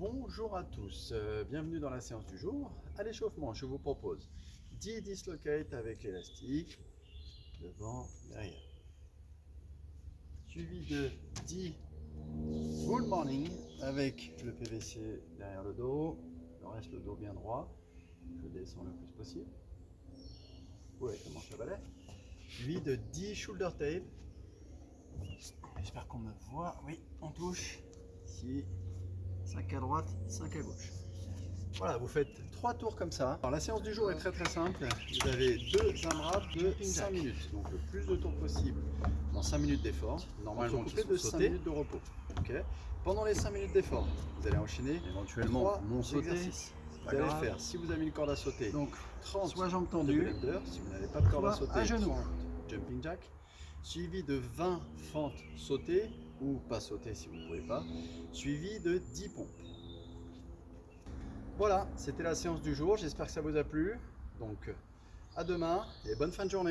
Bonjour à tous, euh, bienvenue dans la séance du jour. À l'échauffement, je vous propose 10 dislocates avec l'élastique, devant, derrière. Suivi de 10 full morning avec le PVC derrière le dos, le reste le dos bien droit. Je descends le plus possible. Ouais, manche à balai. Suivi de 10 shoulder tape. J'espère qu'on me voit. Oui, on touche. Ici, 5 à droite, 5 à gauche. Voilà, vous faites 3 tours comme ça. Alors, la séance du jour est très très simple. Vous avez deux AMRAP de 5 minutes. Donc le plus de tours possible dans 5 minutes d'effort. Normalement, coupé de 5 sautés. minutes de repos. Ok. Pendant les 5 minutes d'effort, vous allez enchaîner Éventuellement, trois non sauté. Vous allez grave. faire, si vous avez une corde à sauter, Donc, 30 soit jambes tendues, si vous n'avez pas de corde à soit sauter, à genoux. 30 jumping jack, suivi de 20 fentes sautées, ou pas sautées si vous ne pouvez pas, suivi de 10 pompes. Voilà, c'était la séance du jour, j'espère que ça vous a plu. Donc, à demain et bonne fin de journée.